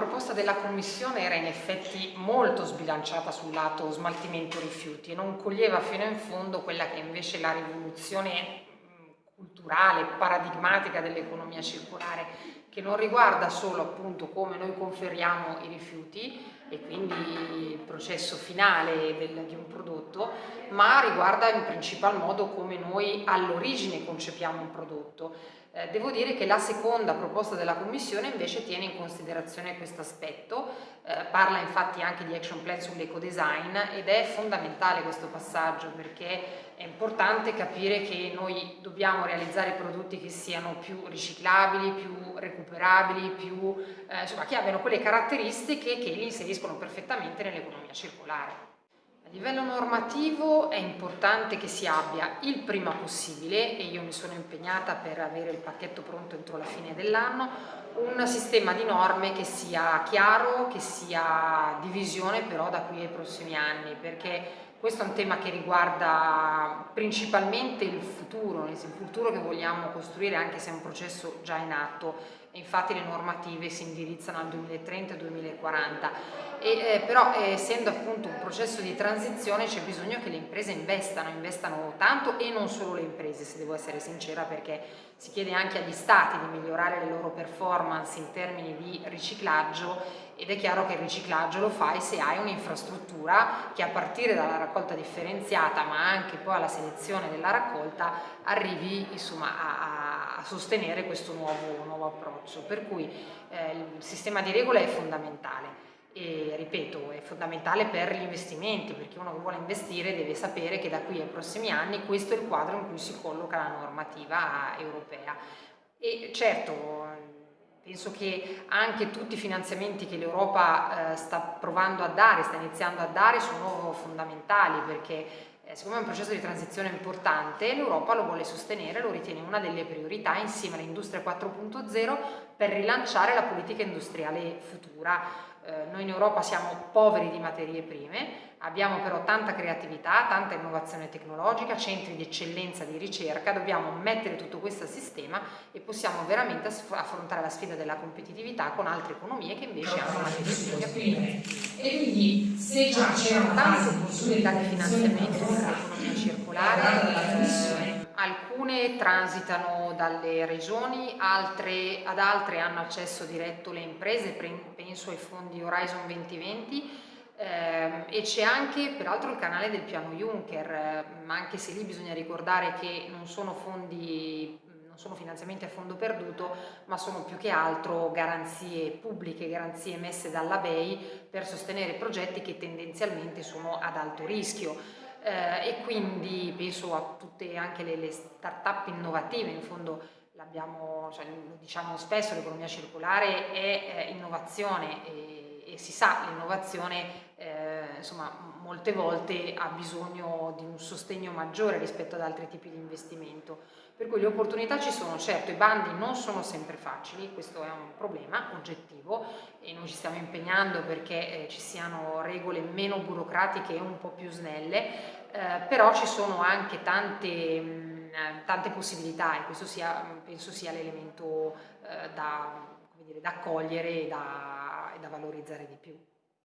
proposta della Commissione era in effetti molto sbilanciata sul lato smaltimento rifiuti e non coglieva fino in fondo quella che invece la rivoluzione culturale, paradigmatica dell'economia circolare che non riguarda solo appunto come noi conferiamo i rifiuti e quindi il processo finale del, di un prodotto, ma riguarda in principal modo come noi all'origine concepiamo un prodotto. Eh, devo dire che la seconda proposta della Commissione invece tiene in considerazione questo aspetto, eh, parla infatti anche di action plan sull'ecodesign ed è fondamentale questo passaggio perché è importante capire che noi dobbiamo realizzare prodotti che siano più riciclabili, più recuperabili, più, eh, insomma, che abbiano quelle caratteristiche che li inseriscono perfettamente nell'economia circolare. A livello normativo è importante che si abbia il prima possibile, e io mi sono impegnata per avere il pacchetto pronto entro la fine dell'anno, un sistema di norme che sia chiaro, che sia divisione però da qui ai prossimi anni, perché questo è un tema che riguarda principalmente il futuro, il futuro che vogliamo costruire anche se è un processo già in atto infatti le normative si indirizzano al 2030-2040 eh, però eh, essendo appunto un processo di transizione c'è bisogno che le imprese investano, investano tanto e non solo le imprese se devo essere sincera perché si chiede anche agli stati di migliorare le loro performance in termini di riciclaggio ed è chiaro che il riciclaggio lo fai se hai un'infrastruttura che a partire dalla raccolta differenziata ma anche poi alla selezione della raccolta arrivi insomma, a, a, sostenere questo nuovo, nuovo, approccio. Per cui eh, il sistema di regole è fondamentale. E ripeto è fondamentale per gli investimenti perché uno che vuole investire deve sapere che da qui ai prossimi anni questo è il quadro in cui si colloca la normativa europea. E certo Penso che anche tutti i finanziamenti che l'Europa eh, sta provando a dare, sta iniziando a dare, sono fondamentali perché siccome è un processo di transizione importante, l'Europa lo vuole sostenere, lo ritiene una delle priorità insieme all'industria 4.0 per rilanciare la politica industriale futura. Eh, noi in Europa siamo poveri di materie prime, abbiamo però tanta creatività, tanta innovazione tecnologica, centri di eccellenza di ricerca, dobbiamo mettere tutto questo a sistema e possiamo veramente affrontare la sfida della competitività con altre economie che invece hanno materie prime E quindi se già c'erano tante possibilità di finanziamento per l'economia circolare, alcune transitano dalle regioni, altre, ad altre hanno accesso diretto le imprese, penso ai fondi Horizon 2020, eh, e c'è anche peraltro il canale del piano Juncker, eh, ma anche se lì bisogna ricordare che non sono fondi non sono finanziamenti a fondo perduto, ma sono più che altro garanzie pubbliche, garanzie messe dalla BEI per sostenere progetti che tendenzialmente sono ad alto rischio. Eh, e quindi penso a tutte anche le, le start-up innovative, in fondo cioè, lo diciamo spesso, l'economia circolare è eh, innovazione e, e si sa, l'innovazione eh, insomma molte volte ha bisogno di un sostegno maggiore rispetto ad altri tipi di investimento. Per cui le opportunità ci sono, certo i bandi non sono sempre facili, questo è un problema oggettivo e noi ci stiamo impegnando perché eh, ci siano regole meno burocratiche e un po' più snelle, eh, però ci sono anche tante, mh, tante possibilità e questo sia, penso sia l'elemento eh, da, da, accogliere e da, e da valorizzare di più.